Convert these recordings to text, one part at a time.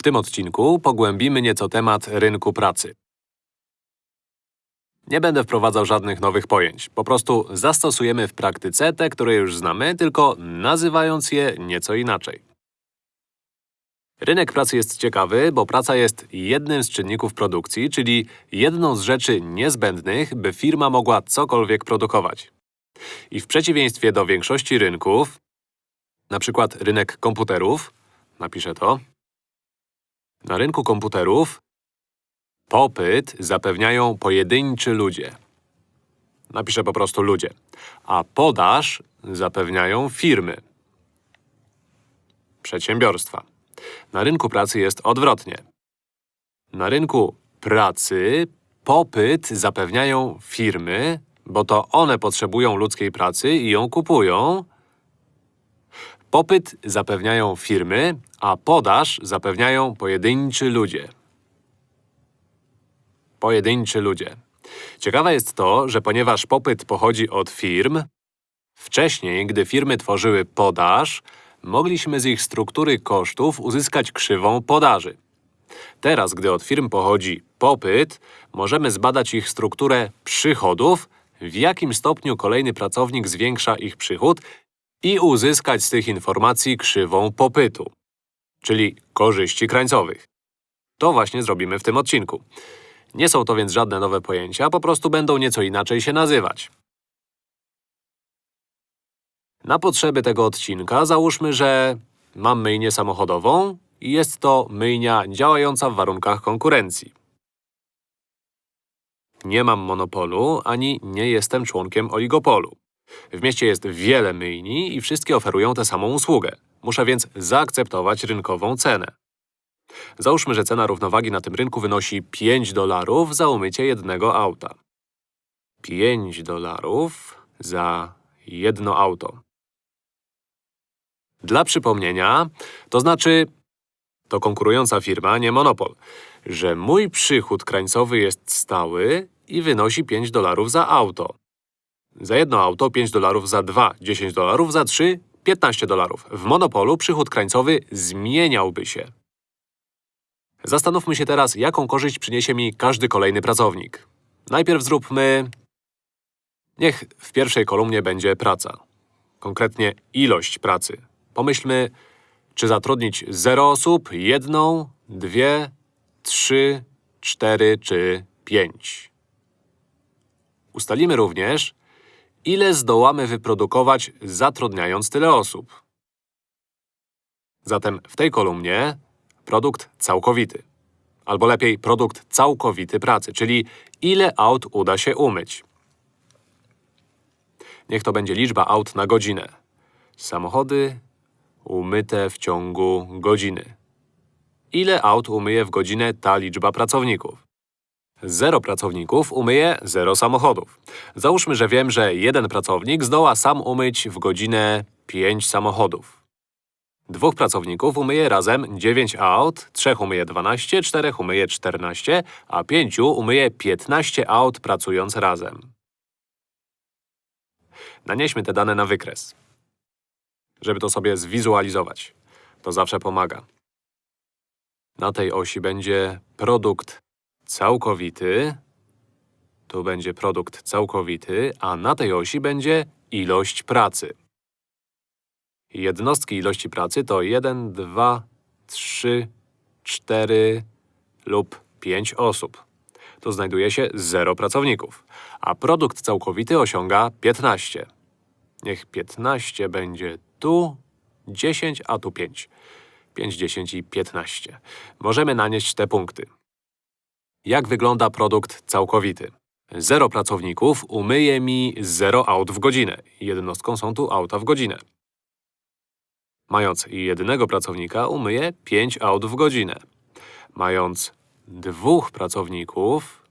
W tym odcinku pogłębimy nieco temat rynku pracy. Nie będę wprowadzał żadnych nowych pojęć. Po prostu zastosujemy w praktyce te, które już znamy, tylko nazywając je nieco inaczej. Rynek pracy jest ciekawy, bo praca jest jednym z czynników produkcji, czyli jedną z rzeczy niezbędnych, by firma mogła cokolwiek produkować. I w przeciwieństwie do większości rynków, na przykład rynek komputerów, napiszę to, na rynku komputerów popyt zapewniają pojedynczy ludzie. Napiszę po prostu ludzie. A podaż zapewniają firmy. Przedsiębiorstwa. Na rynku pracy jest odwrotnie. Na rynku pracy popyt zapewniają firmy, bo to one potrzebują ludzkiej pracy i ją kupują. Popyt zapewniają firmy, a podaż zapewniają pojedynczy ludzie. Pojedynczy ludzie. Ciekawe jest to, że ponieważ popyt pochodzi od firm, wcześniej, gdy firmy tworzyły podaż, mogliśmy z ich struktury kosztów uzyskać krzywą podaży. Teraz, gdy od firm pochodzi popyt, możemy zbadać ich strukturę przychodów, w jakim stopniu kolejny pracownik zwiększa ich przychód i uzyskać z tych informacji krzywą popytu, czyli korzyści krańcowych. To właśnie zrobimy w tym odcinku. Nie są to więc żadne nowe pojęcia, po prostu będą nieco inaczej się nazywać. Na potrzeby tego odcinka załóżmy, że mam myjnię samochodową i jest to myjnia działająca w warunkach konkurencji. Nie mam monopolu, ani nie jestem członkiem oligopolu. W mieście jest wiele myjni i wszystkie oferują tę samą usługę. Muszę więc zaakceptować rynkową cenę. Załóżmy, że cena równowagi na tym rynku wynosi 5 dolarów za umycie jednego auta. 5 dolarów za jedno auto. Dla przypomnienia, to znaczy, to konkurująca firma, nie monopol, że mój przychód krańcowy jest stały i wynosi 5 dolarów za auto. Za jedno auto 5 dolarów, za dwa 10 dolarów, za trzy 15 dolarów. W monopolu przychód krańcowy zmieniałby się. Zastanówmy się teraz, jaką korzyść przyniesie mi każdy kolejny pracownik. Najpierw zróbmy… Niech w pierwszej kolumnie będzie praca. Konkretnie ilość pracy. Pomyślmy, czy zatrudnić 0 osób, jedną, dwie, trzy, cztery czy pięć. Ustalimy również, ile zdołamy wyprodukować zatrudniając tyle osób. Zatem w tej kolumnie produkt całkowity. Albo lepiej produkt całkowity pracy, czyli ile aut uda się umyć. Niech to będzie liczba aut na godzinę. Samochody umyte w ciągu godziny. Ile aut umyje w godzinę ta liczba pracowników? Zero pracowników umyje zero samochodów. Załóżmy, że wiem, że jeden pracownik zdoła sam umyć w godzinę 5 samochodów. Dwóch pracowników umyje razem 9 aut, trzech umyje 12, czterech umyje 14, a pięciu umyje 15 aut pracując razem. Nanieśmy te dane na wykres, żeby to sobie zwizualizować. To zawsze pomaga. Na tej osi będzie produkt całkowity, tu będzie produkt całkowity, a na tej osi będzie ilość pracy. Jednostki ilości pracy to 1, 2, 3, 4 lub 5 osób. Tu znajduje się 0 pracowników, a produkt całkowity osiąga 15. Niech 15 będzie tu, 10, a tu 5. 5, 10 i 15. Możemy nanieść te punkty. Jak wygląda produkt całkowity? Zero pracowników umyje mi 0 aut w godzinę. Jednostką są tu auta w godzinę. Mając jednego pracownika, umyje 5 aut w godzinę. Mając dwóch pracowników,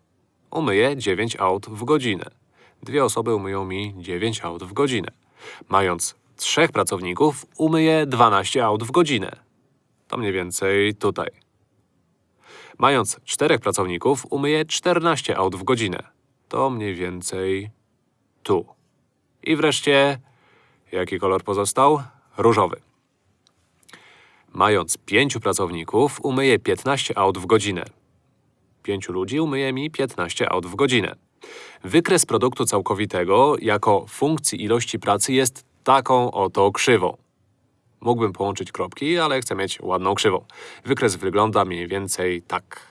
umyje 9 aut w godzinę. Dwie osoby umyją mi 9 aut w godzinę. Mając trzech pracowników, umyje 12 aut w godzinę. To mniej więcej tutaj. Mając czterech pracowników, umyje 14 aut w godzinę. To mniej więcej tu. I wreszcie, jaki kolor pozostał? Różowy. Mając pięciu pracowników, umyję 15 aut w godzinę. Pięciu ludzi umyje mi 15 aut w godzinę. Wykres produktu całkowitego jako funkcji ilości pracy jest taką oto krzywą. Mógłbym połączyć kropki, ale chcę mieć ładną krzywą. Wykres wygląda mniej więcej tak.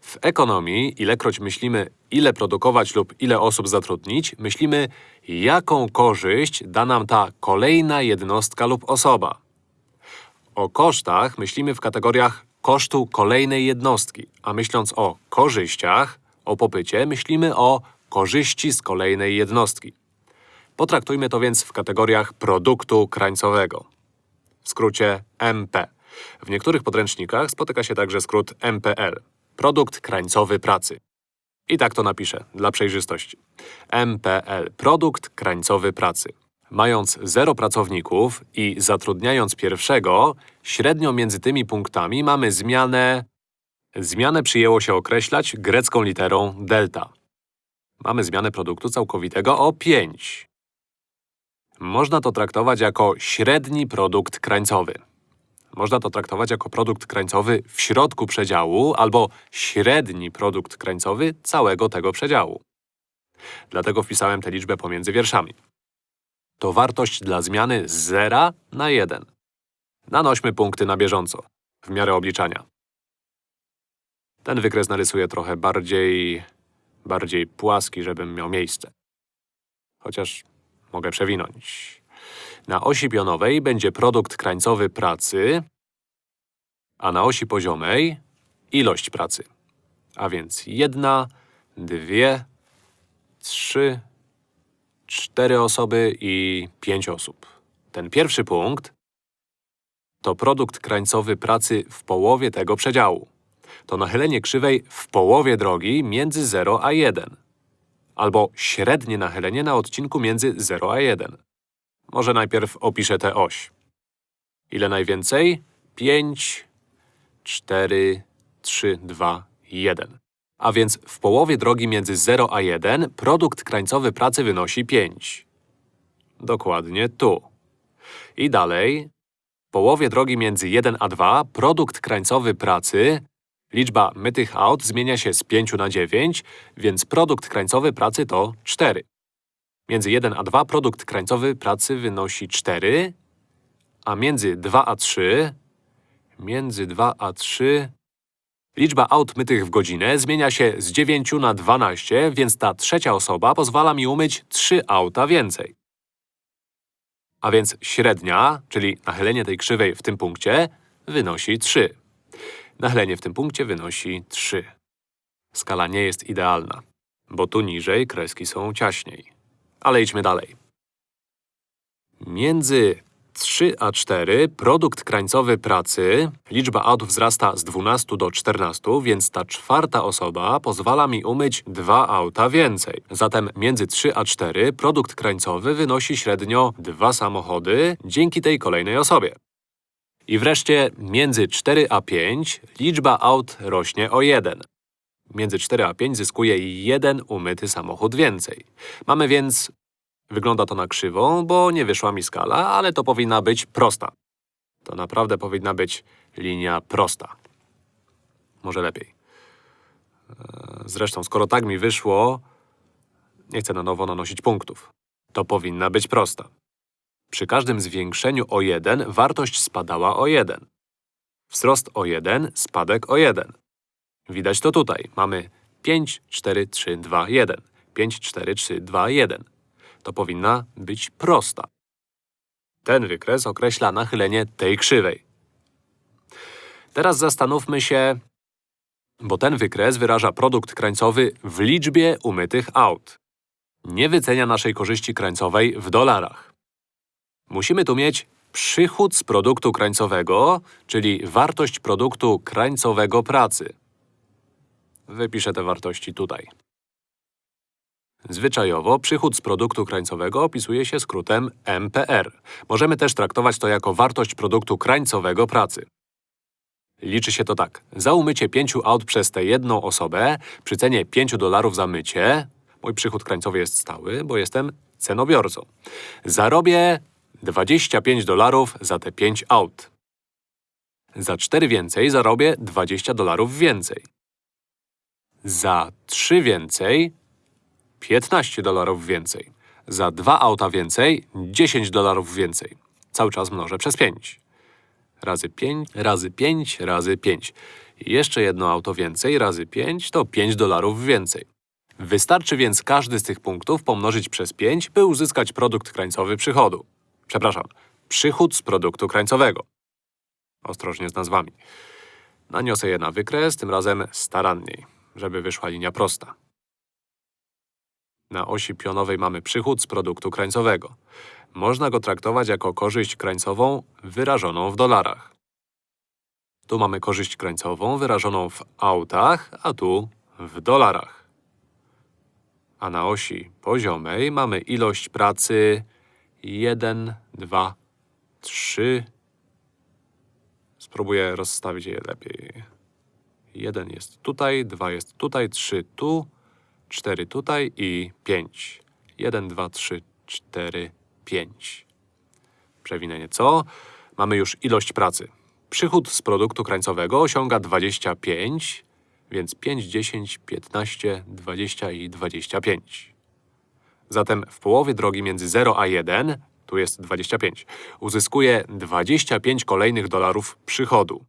W ekonomii, ilekroć myślimy, ile produkować lub ile osób zatrudnić, myślimy, jaką korzyść da nam ta kolejna jednostka lub osoba. O kosztach myślimy w kategoriach kosztu kolejnej jednostki, a myśląc o korzyściach, o popycie, myślimy o korzyści z kolejnej jednostki. Potraktujmy to więc w kategoriach produktu krańcowego. W skrócie MP. W niektórych podręcznikach spotyka się także skrót MPL. Produkt krańcowy pracy. I tak to napiszę, dla przejrzystości. MPL. Produkt krańcowy pracy. Mając zero pracowników i zatrudniając pierwszego, średnio między tymi punktami mamy zmianę… Zmianę przyjęło się określać grecką literą delta. Mamy zmianę produktu całkowitego o 5. Można to traktować jako średni produkt krańcowy. Można to traktować jako produkt krańcowy w środku przedziału albo średni produkt krańcowy całego tego przedziału. Dlatego wpisałem tę liczbę pomiędzy wierszami. To wartość dla zmiany z 0 na 1. Nanośmy punkty na bieżąco, w miarę obliczania. Ten wykres narysuję trochę bardziej… bardziej płaski, żebym miał miejsce. Chociaż mogę przewinąć. Na osi pionowej będzie produkt krańcowy pracy, a na osi poziomej ilość pracy. A więc jedna, dwie, trzy, cztery osoby i pięć osób. Ten pierwszy punkt to produkt krańcowy pracy w połowie tego przedziału. To nachylenie krzywej w połowie drogi między 0 a 1. Albo średnie nachylenie na odcinku między 0 a 1. Może najpierw opiszę tę oś. Ile najwięcej? 5, 4, 3, 2, 1. A więc w połowie drogi między 0 a 1 produkt krańcowy pracy wynosi 5. Dokładnie tu. I dalej, w połowie drogi między 1 a 2 produkt krańcowy pracy Liczba mytych aut zmienia się z 5 na 9, więc produkt krańcowy pracy to 4. Między 1 a 2 produkt krańcowy pracy wynosi 4, a między 2 a 3… Między 2 a 3… Liczba aut mytych w godzinę zmienia się z 9 na 12, więc ta trzecia osoba pozwala mi umyć 3 auta więcej. A więc średnia, czyli nachylenie tej krzywej w tym punkcie, wynosi 3. Nachylenie w tym punkcie wynosi 3. Skala nie jest idealna, bo tu niżej kreski są ciaśniej. Ale idźmy dalej. Między 3 a 4 produkt krańcowy pracy, liczba aut wzrasta z 12 do 14, więc ta czwarta osoba pozwala mi umyć dwa auta więcej. Zatem między 3 a 4 produkt krańcowy wynosi średnio dwa samochody dzięki tej kolejnej osobie. I wreszcie między 4 a 5 liczba aut rośnie o 1. Między 4 a 5 zyskuje jeden umyty samochód więcej. Mamy więc… Wygląda to na krzywą, bo nie wyszła mi skala, ale to powinna być prosta. To naprawdę powinna być linia prosta. Może lepiej. E, zresztą, skoro tak mi wyszło, nie chcę na nowo nanosić punktów. To powinna być prosta. Przy każdym zwiększeniu o 1 wartość spadała o 1. Wzrost o 1, spadek o 1. Widać to tutaj. Mamy 5, 4, 3, 2, 1. 5, 4, 3, 2, 1. To powinna być prosta. Ten wykres określa nachylenie tej krzywej. Teraz zastanówmy się, bo ten wykres wyraża produkt krańcowy w liczbie umytych aut. Nie wycenia naszej korzyści krańcowej w dolarach. Musimy tu mieć przychód z produktu krańcowego, czyli wartość produktu krańcowego pracy. Wypiszę te wartości tutaj. Zwyczajowo przychód z produktu krańcowego opisuje się skrótem MPR. Możemy też traktować to jako wartość produktu krańcowego pracy. Liczy się to tak. Za umycie 5 aut przez tę jedną osobę, przy cenie 5 dolarów za mycie, mój przychód krańcowy jest stały, bo jestem cenobiorcą. Zarobię 25 dolarów za te 5 aut. Za 4 więcej zarobię 20 dolarów więcej. Za 3 więcej 15 dolarów więcej. Za 2 auta więcej 10 dolarów więcej. Cały czas mnożę przez 5. Razy 5, razy 5, razy 5. Jeszcze jedno auto więcej razy 5 to 5 dolarów więcej. Wystarczy więc każdy z tych punktów pomnożyć przez 5, by uzyskać produkt krańcowy przychodu. Przepraszam, przychód z produktu krańcowego. Ostrożnie z nazwami. Naniosę je na wykres, tym razem staranniej, żeby wyszła linia prosta. Na osi pionowej mamy przychód z produktu krańcowego. Można go traktować jako korzyść krańcową wyrażoną w dolarach. Tu mamy korzyść krańcową wyrażoną w autach, a tu w dolarach. A na osi poziomej mamy ilość pracy 1, 2, 3. Spróbuję rozstawić je lepiej. 1 jest tutaj, 2 jest tutaj, 3 tu, 4 tutaj i 5. 1, 2, 3, 4, 5. Przewinę nieco. Mamy już ilość pracy. Przychód z produktu krańcowego osiąga 25, więc 5, 10, 15, 20 i 25. Zatem w połowie drogi między 0 a 1, tu jest 25, uzyskuję 25 kolejnych dolarów przychodu.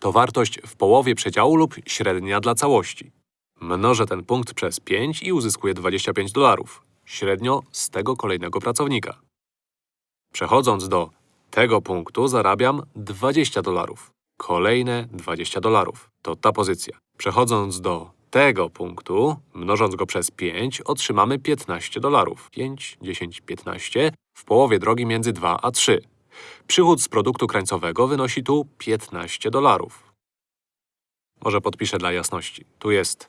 To wartość w połowie przedziału lub średnia dla całości. Mnożę ten punkt przez 5 i uzyskuję 25 dolarów, średnio z tego kolejnego pracownika. Przechodząc do tego punktu zarabiam 20 dolarów. Kolejne 20 dolarów. To ta pozycja. Przechodząc do tego punktu, mnożąc go przez 5, otrzymamy 15 dolarów. 5, 10, 15 w połowie drogi między 2 a 3. Przychód z produktu krańcowego wynosi tu 15 dolarów. Może podpiszę dla jasności. Tu jest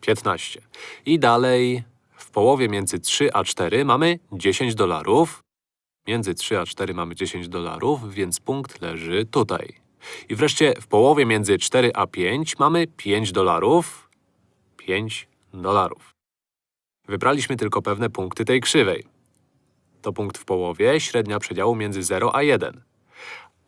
15. I dalej w połowie między 3 a 4 mamy 10 dolarów. Między 3 a 4 mamy 10 dolarów, więc punkt leży tutaj. I wreszcie w połowie między 4 a 5 mamy 5 dolarów. 5 dolarów. Wybraliśmy tylko pewne punkty tej krzywej. To punkt w połowie, średnia przedziału między 0 a 1.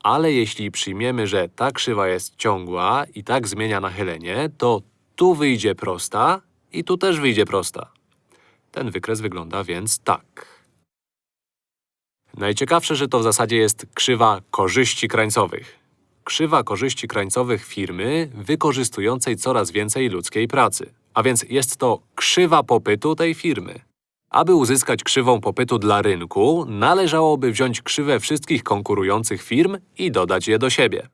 Ale jeśli przyjmiemy, że ta krzywa jest ciągła i tak zmienia nachylenie, to tu wyjdzie prosta i tu też wyjdzie prosta. Ten wykres wygląda więc tak. Najciekawsze, że to w zasadzie jest krzywa korzyści krańcowych. Krzywa korzyści krańcowych firmy wykorzystującej coraz więcej ludzkiej pracy. A więc jest to krzywa popytu tej firmy. Aby uzyskać krzywą popytu dla rynku, należałoby wziąć krzywę wszystkich konkurujących firm i dodać je do siebie.